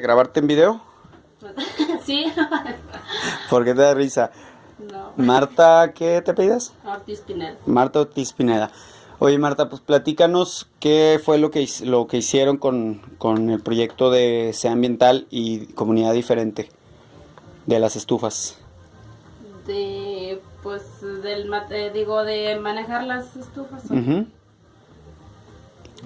¿Grabarte en video? sí. ¿Por qué te da risa? no. Marta, ¿qué te pidas? Ortiz Pineda. Marta Ortiz Pineda. Oye Marta, pues platícanos qué fue lo que, lo que hicieron con, con el proyecto de Sea Ambiental y Comunidad Diferente de las estufas. De, pues, del, mate- digo, de manejar las estufas. Pues,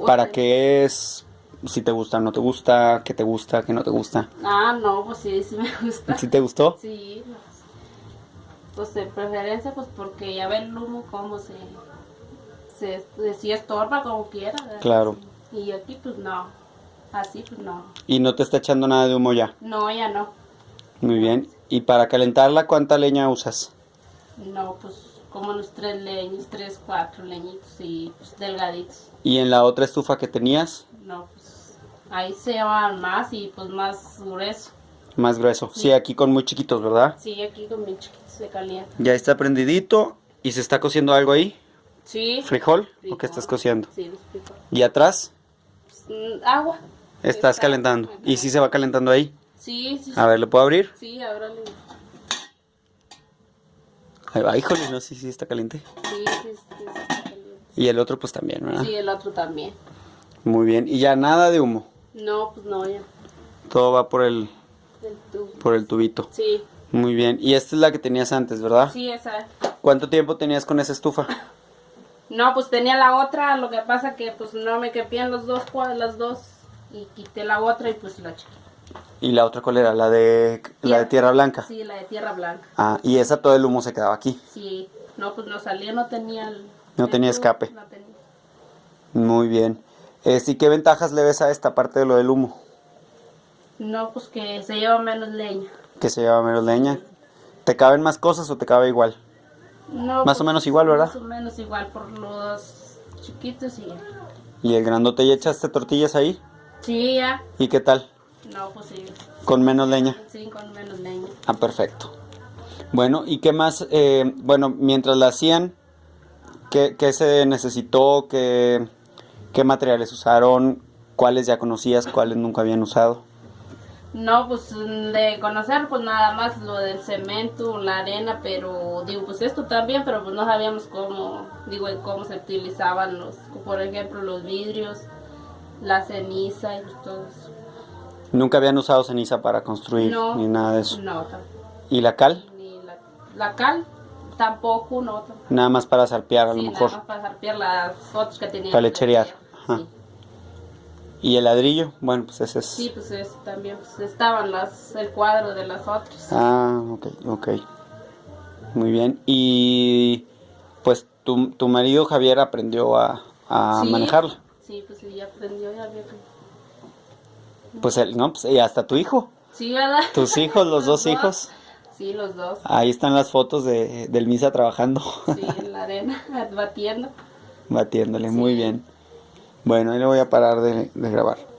¿Para eh, qué es? Si te gusta, no te gusta, qué te gusta, qué no te gusta. Ah, no, pues sí, sí me gusta. ¿Sí te gustó? Sí, pues, pues de preferencia, pues porque ya ve el humo como se, se, se estorba como quiera. ¿verdad? Claro. Y aquí pues no, así pues no. Y no te está echando nada de humo ya. No, ya no. Muy bien. ¿Y para calentarla cuánta leña usas? No, pues como unos tres leños, tres, cuatro leñitos y pues delgaditos. ¿Y en la otra estufa que tenías? No, pues ahí se llaman más y pues más grueso. Más grueso. Sí, aquí con muy chiquitos, ¿verdad? Sí, aquí con mi chiquito se calienta. Ya está prendidito. ¿Y se está cociendo algo ahí? Sí. ¿Frijol? ¿O frijol. qué estás cociendo? Sí, los frijoles. ¿Y atrás? Mm, agua. Estás Está- calentando. ¿Y si se va calentando ahí? Sí, sí. A ver, ¿le puedo abrir? Sí, ábrale. Ahí va, híjole, no sé si está caliente. Sí, sí, sí, sí, está caliente. Y el otro pues también, ¿verdad? Sí, el otro también. Muy bien. Y ya nada de humo. No, pues no, ya. Todo va por el, El tubo. por el tubito. Sí, Muy bien. Y esta es la que tenías antes, ¿verdad? sí, esa. ¿Cuánto tiempo tenías con esa estufa? No, pues tenía la otra, lo que pasa que pues no me quepían los dos, las dos. Y quité la otra y pues la eché. ¿Y la otra cuál era? ¿La de, la de tierra blanca? Sí, la de tierra blanca. Ah, y esa todo el humo se quedaba aquí. Sí, no, pues no salía, no tenía el... No el tenía tubo, escape. No tenía. Muy bien. Este, ¿Y qué ventajas le ves a esta parte de lo del humo? No, pues que se lleva menos leña. Que se lleva menos leña. ¿Te caben más cosas o te cabe igual? No, Más o menos igual, ¿verdad? Más o menos igual por los chiquitos y ya. ¿Y el grandote ya echaste tortillas ahí? Sí, ya. ¿Y qué tal? No, pues sí. Con menos leña. Sí, con menos leña. Ah, perfecto. Bueno, ¿y qué más? Eh, bueno, mientras la hacían, ¿qué, qué se necesitó? ¿Qué, ¿Qué materiales usaron? ¿Cuáles ya conocías? ¿Cuáles nunca habían usado? No, pues de conocer pues nada más lo del cemento, la arena, pero digo pues esto también, pero pues no sabíamos cómo, digo cómo se utilizaban los, por ejemplo los vidrios, la ceniza y pues todo eso. Nunca habían usado ceniza para construir No, ni nada de eso. No, tam- ¿Y la cal? ni la, la cal tampoco, no. tam- Nada más para sarpear a lo sí, mejor. nada más para zarpear las fotos que tenían. Para lecherear, ajá. Sí. ¿Y el ladrillo? Bueno, pues ese es... Sí, pues eso también, pues estaban las, el cuadro de las otras. Ah, ok, ok. Muy bien. Y pues tu, tu marido Javier aprendió a, a Sí. manejarla. Sí, pues ya aprendió, ya vio que... Pues él, no, pues y hasta tu hijo. Sí, ¿verdad? Tus hijos, los dos hijos. Sí, los dos. Ahí están las fotos de, del Misa trabajando, Sí, en la arena, batiendo. batiéndole. Muy bien. Bueno, ahí le voy a parar de, de grabar.